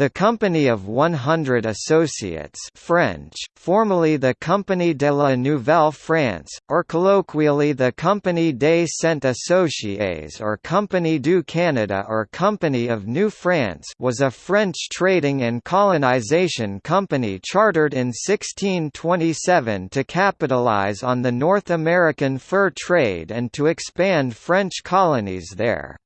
The Company of 100 Associates French, formerly the Compagnie de la Nouvelle France, or colloquially the Compagnie des Cent Associés or Compagnie du Canada or Company of New France was a French trading and colonization company chartered in 1627 to capitalize on the North American fur trade and to expand French colonies there.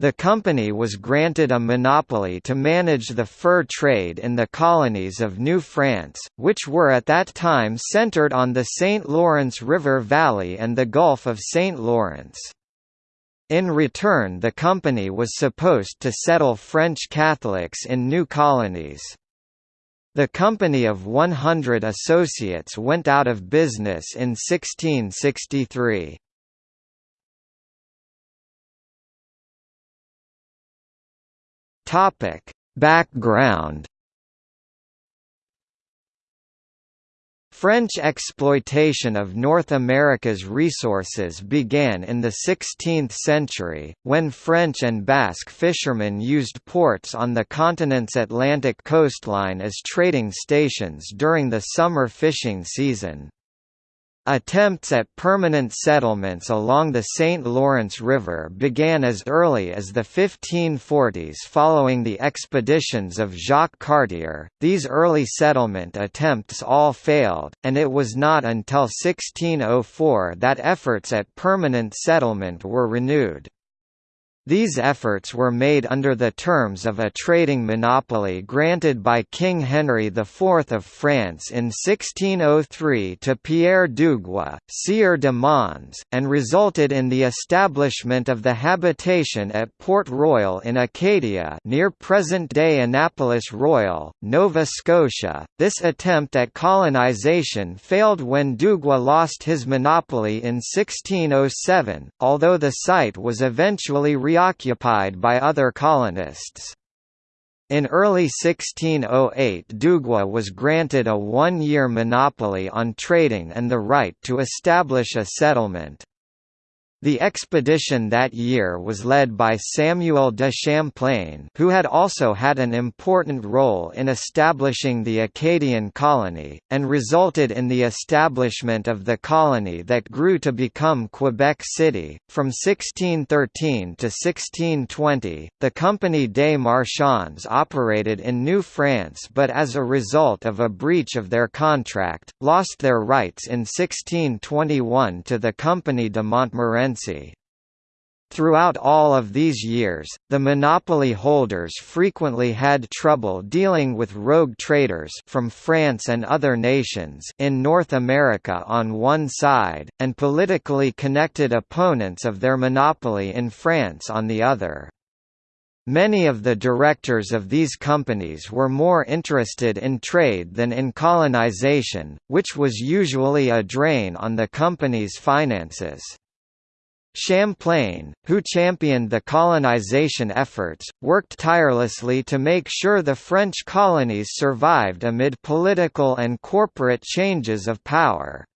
The company was granted a monopoly to manage the fur trade in the colonies of New France, which were at that time centered on the St. Lawrence River Valley and the Gulf of St. Lawrence. In return the company was supposed to settle French Catholics in new colonies. The Company of 100 Associates went out of business in 1663. Topic: Background French exploitation of North America's resources began in the 16th century, when French and Basque fishermen used ports on the continent's Atlantic coastline as trading stations during the summer fishing season. Attempts at permanent settlements along the St. Lawrence River began as early as the 1540s following the expeditions of Jacques Cartier. These early settlement attempts all failed, and it was not until 1604 that efforts at permanent settlement were renewed. These efforts were made under the terms of a trading monopoly granted by King Henry IV of France in 1603 to Pierre Dugua, Sieur de Mons, and resulted in the establishment of the habitation at Port Royal in Acadia near present-day Annapolis Royal, Nova Scotia. This attempt at colonization failed when Dugua lost his monopoly in 1607, although the site was eventually re preoccupied by other colonists. In early 1608 Dugua was granted a one-year monopoly on trading and the right to establish a settlement. The expedition that year was led by Samuel de Champlain who had also had an important role in establishing the Acadian colony, and resulted in the establishment of the colony that grew to become Quebec City. From 1613 to 1620, the Compagnie des Marchands operated in New France but as a result of a breach of their contract, lost their rights in 1621 to the Compagnie de Montmorency Throughout all of these years, the monopoly holders frequently had trouble dealing with rogue traders from France and other nations in North America on one side, and politically connected opponents of their monopoly in France on the other. Many of the directors of these companies were more interested in trade than in colonization, which was usually a drain on the company's finances. Champlain, who championed the colonization efforts, worked tirelessly to make sure the French colonies survived amid political and corporate changes of power.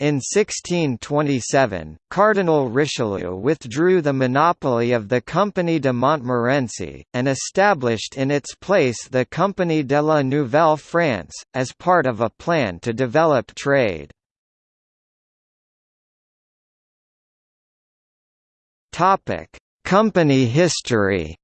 In 1627, Cardinal Richelieu withdrew the monopoly of the Compagnie de Montmorency, and established in its place the Compagnie de la Nouvelle France, as part of a plan to develop trade. Topic: Company history.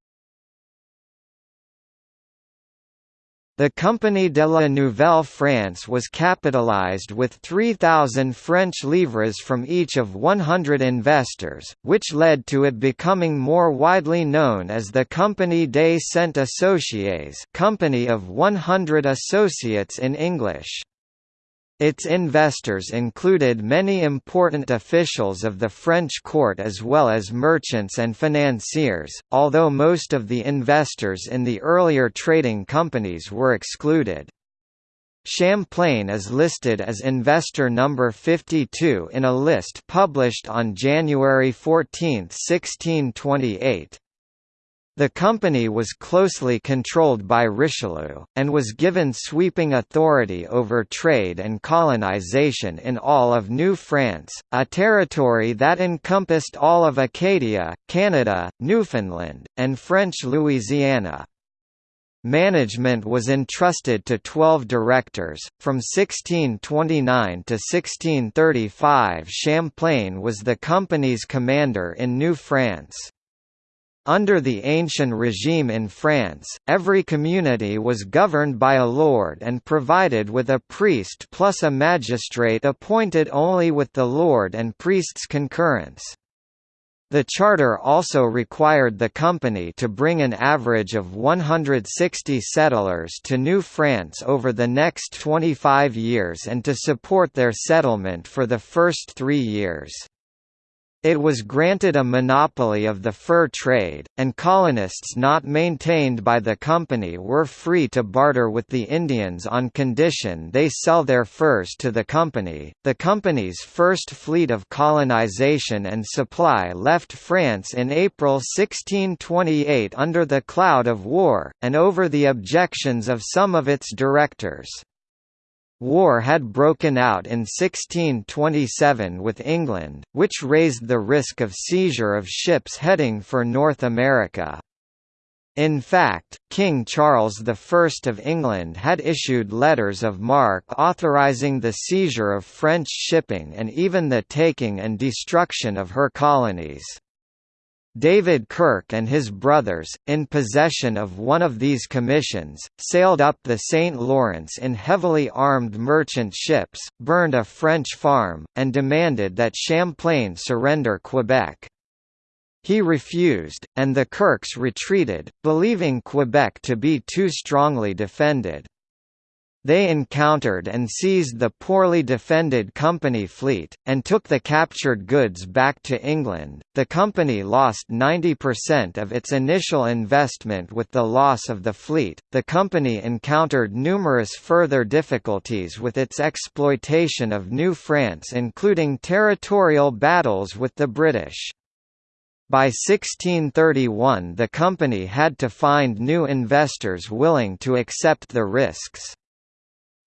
The Compagnie de la Nouvelle France was capitalized with 3,000 French livres from each of 100 investors, which led to it becoming more widely known as the Compagnie des Cent Associés Company of 100 Associates in English. Its investors included many important officials of the French court as well as merchants and financiers, although most of the investors in the earlier trading companies were excluded. Champlain is listed as investor number 52 in a list published on January 14, 1628. The company was closely controlled by Richelieu, and was given sweeping authority over trade and colonization in all of New France, a territory that encompassed all of Acadia, Canada, Newfoundland, and French Louisiana. Management was entrusted to 12 directors. From 1629 to 1635, Champlain was the company's commander in New France. Under the ancient regime in France, every community was governed by a lord and provided with a priest plus a magistrate appointed only with the lord and priest's concurrence. The charter also required the company to bring an average of 160 settlers to New France over the next 25 years and to support their settlement for the first three years. It was granted a monopoly of the fur trade, and colonists not maintained by the company were free to barter with the Indians on condition they sell their furs to the company. The company's first fleet of colonization and supply left France in April 1628 under the cloud of war, and over the objections of some of its directors. War had broken out in 1627 with England, which raised the risk of seizure of ships heading for North America. In fact, King Charles I of England had issued letters of marque authorising the seizure of French shipping and even the taking and destruction of her colonies. David Kirke and his brothers, in possession of one of these commissions, sailed up the St. Lawrence in heavily armed merchant ships, burned a French farm, and demanded that Champlain surrender Quebec. He refused, and the Kirkes retreated, believing Quebec to be too strongly defended. They encountered and seized the poorly defended company fleet, and took the captured goods back to England. The company lost 90% of its initial investment with the loss of the fleet. The company encountered numerous further difficulties with its exploitation of New France, including territorial battles with the British. By 1631 the company had to find new investors willing to accept the risks.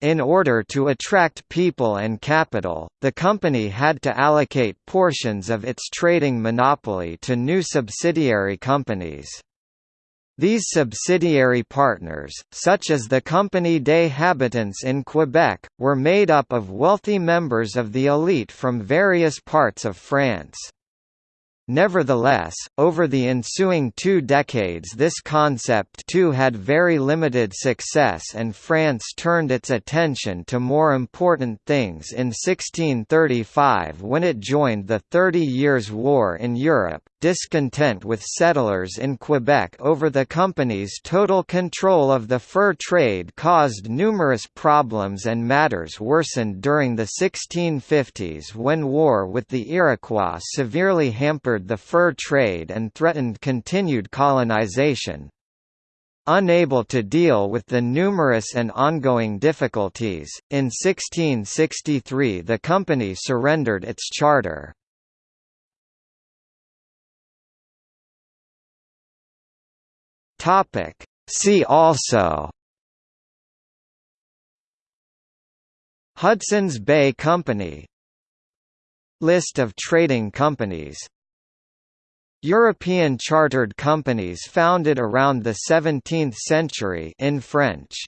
In order to attract people and capital, the company had to allocate portions of its trading monopoly to new subsidiary companies. These subsidiary partners, such as the Compagnie des Habitants in Quebec, were made up of wealthy members of the elite from various parts of France. Nevertheless, over the ensuing two decades this concept too had very limited success and France turned its attention to more important things in 1635 when it joined the Thirty Years' War in Europe, discontent with settlers in Quebec over the company's total control of the fur trade caused numerous problems and matters worsened during the 1650s when war with the Iroquois severely hampered the fur trade and threatened continued colonization. Unable to deal with the numerous and ongoing difficulties, in 1663 the company surrendered its charter. Topic. See also. Hudson's Bay Company. List of trading companies. European chartered companies founded around the 17th century in French